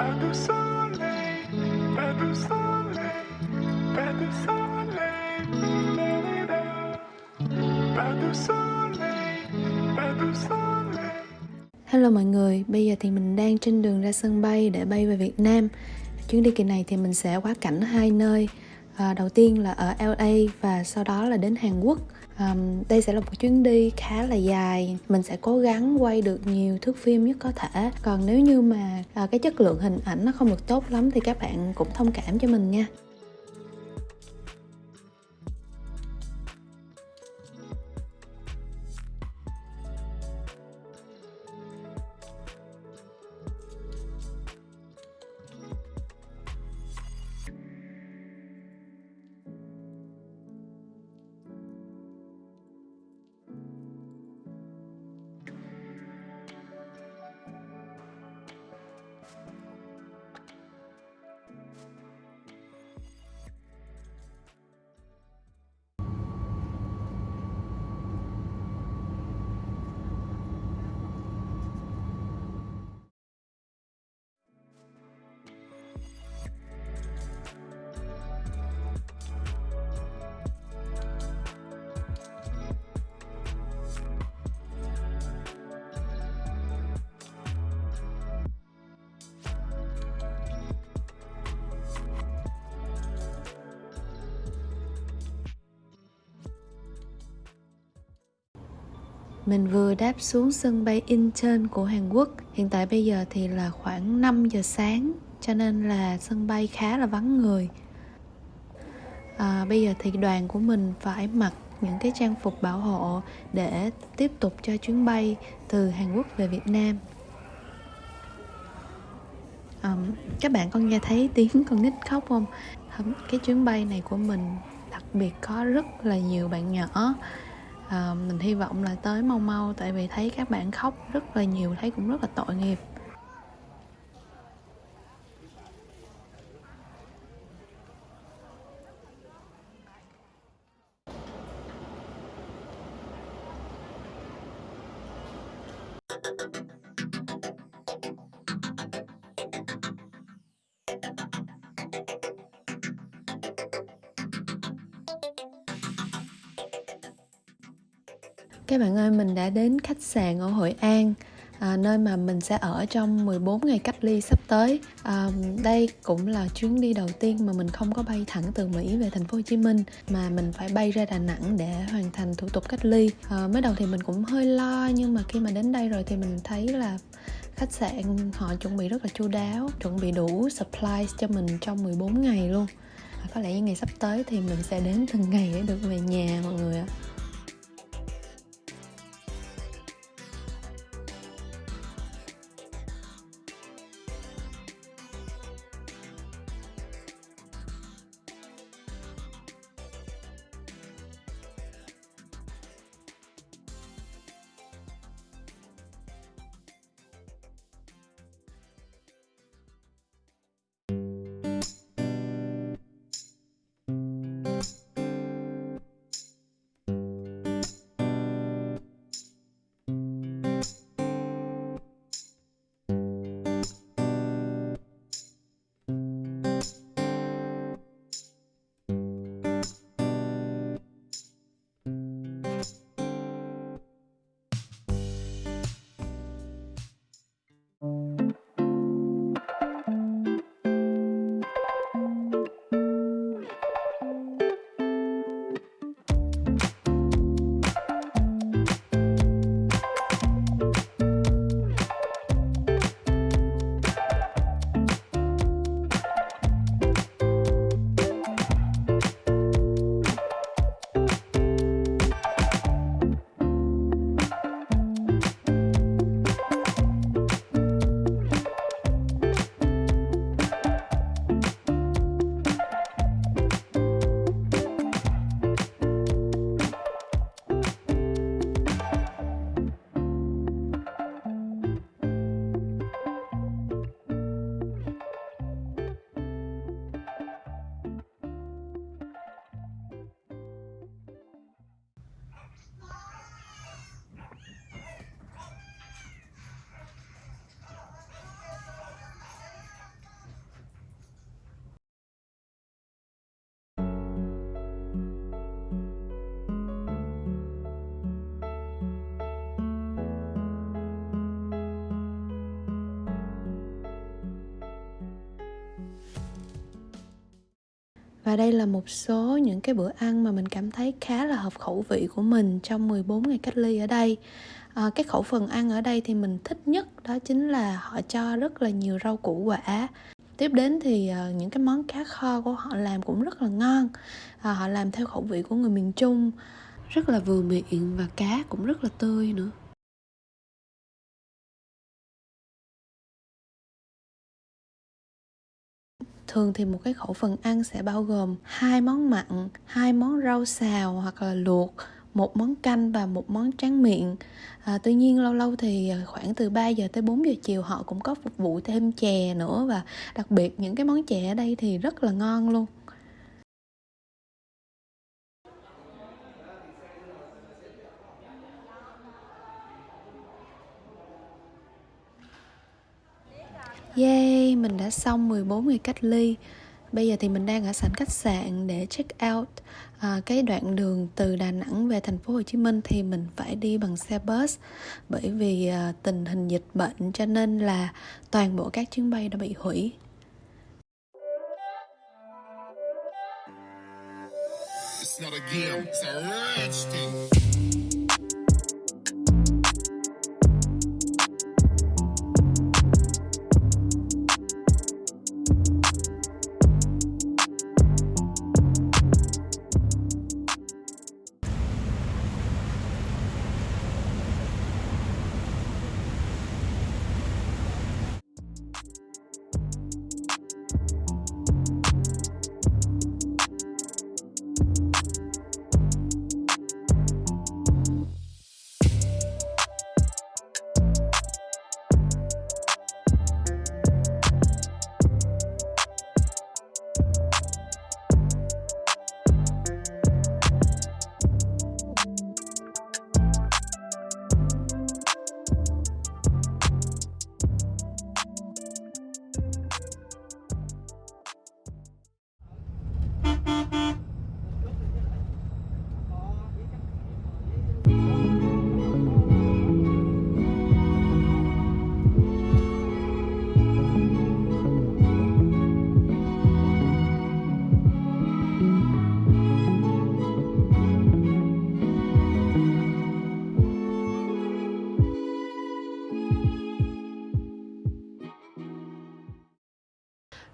Pas de soleil, pas de soleil, pas de soleil, pas de soleil, pas de soleil. Hello mọi người, bây giờ thì mình đang trên đường ra sân bay để bay về Việt Nam. Chuyến đi kỳ này thì mình sẽ quá cảnh hai nơi. À, đầu tiên là ở LA và sau đó là đến Hàn Quốc. Um, đây sẽ là một chuyến đi khá là dài. Mình sẽ cố gắng quay được nhiều thước phim nhất có thể. Còn nếu như mà à, cái chất lượng hình ảnh nó không được tốt lắm thì các bạn cũng thông cảm cho mình nha. Mình vừa đáp xuống sân bay Incheon của Hàn Quốc. Hiện tại bây giờ thì là khoảng 5 giờ sáng, cho nên là sân bay khá là vắng người. À, bây giờ thì đoàn của mình phải mặc những cái trang phục bảo hộ để tiếp tục cho chuyến bay từ Hàn Quốc về Việt Nam. à, các bạn có nghe thấy tiếng con nít khóc không? Cái chuyến bay này của mình đặc biệt có rất là nhiều bạn nhỏ à, mình hy vọng là tới mau mau tại vì thấy các bạn khóc rất là nhiều thấy cũng rất là tội nghiệp. Các bạn ơi, mình đã đến khách sạn ở Hội An à, nơi mà mình sẽ ở trong 14 ngày cách ly sắp tới. À, đây cũng là chuyến đi đầu tiên mà mình không có bay thẳng từ Mỹ về thành phố Hồ Chí Minh mà mình phải bay ra Đà Nẵng để hoàn thành thủ tục cách ly. À, mới đầu thì mình cũng hơi lo nhưng mà khi mà đến đây rồi thì mình thấy là khách sạn họ chuẩn bị rất là chu đáo, chuẩn bị đủ supplies cho mình trong 14 ngày luôn. À, có lẽ những ngày sắp tới thì mình sẽ đến từng ngày để được về nhà mọi người ạ. Và đây là một số những cái bữa ăn mà mình cảm thấy khá là hợp khẩu vị của mình trong 14 ngày cách ly ở đây. À, cái khẩu phần ăn ở đây thì mình thích nhất đó chính là họ cho rất là nhiều rau củ quả. Tiếp đến thì uh, những cái món cá kho của họ làm cũng rất là ngon. À, họ làm theo khẩu vị của người miền trung rất là vừa miệng và cá cũng rất là tươi nữa. Thường thì một cái khẩu phần ăn sẽ bao gồm hai món mặn hai món rau xào hoặc là luộc một món canh và một món tráng miệng. À, tuy nhiên lâu lâu thì à, khoảng từ 3 giờ tới 4 giờ chiều họ cũng có phục vụ thêm chè nữa và đặc biệt những cái món chè ở đây thì rất là ngon luôn. Yay, mình đã xong 14 ngày cách ly Bây giờ thì mình đang ở sảnh khách sạn để check out à, cái đoạn đường từ Đà Nẵng về thành phố Hồ Chí Minh thì mình phải đi bằng xe bus bởi vì à, tình hình dịch bệnh cho nên là toàn bộ các chuyến bay đã bị hủy. It's not a game, it's a rich thing.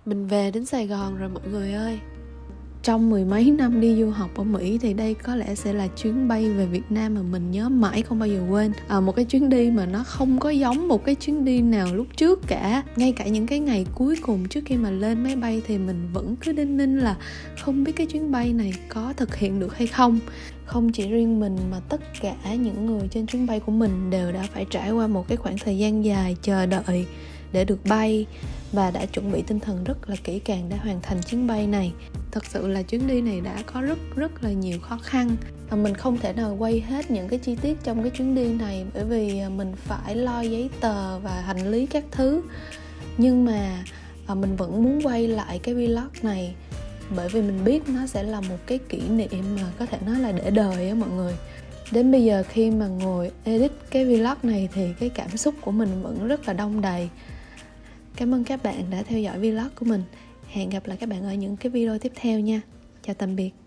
Mình về đến Sài Gòn rồi mọi người ơi. Trong mười mấy năm đi du học ở Mỹ thì đây có lẽ sẽ là chuyến bay về Việt Nam mà mình nhớ mãi không bao giờ quên. À, một cái chuyến đi mà nó không có giống một cái chuyến đi nào lúc trước cả. Ngay cả những cái ngày cuối cùng trước khi mà lên máy bay thì mình vẫn cứ đinh ninh là không biết cái chuyến bay này có thực hiện được hay không. Không chỉ riêng mình mà tất cả những người trên chuyến bay của mình đều đã phải trải qua một cái khoảng thời gian dài chờ đợi để được bay và đã chuẩn bị tinh thần rất là kỹ càng để hoàn thành chuyến bay này. Thật sự là chuyến đi này đã có rất rất là nhiều khó khăn và mình không thể nào quay hết những cái chi tiết trong cái chuyến đi này bởi vì à, mình phải lo giấy tờ và hành lý các thứ. Nhưng mà à, mình vẫn muốn quay lại cái vlog này bởi vì mình biết nó sẽ là một cái kỷ niệm mà có thể nói là để đời á mọi người. Đến bây giờ khi mà ngồi edit cái vlog này thì cái cảm xúc của mình vẫn rất là đông đầy. Cảm ơn các bạn đã theo dõi vlog của mình. Hẹn gặp lại các bạn ở những cái video tiếp theo nha. Chào tạm biệt.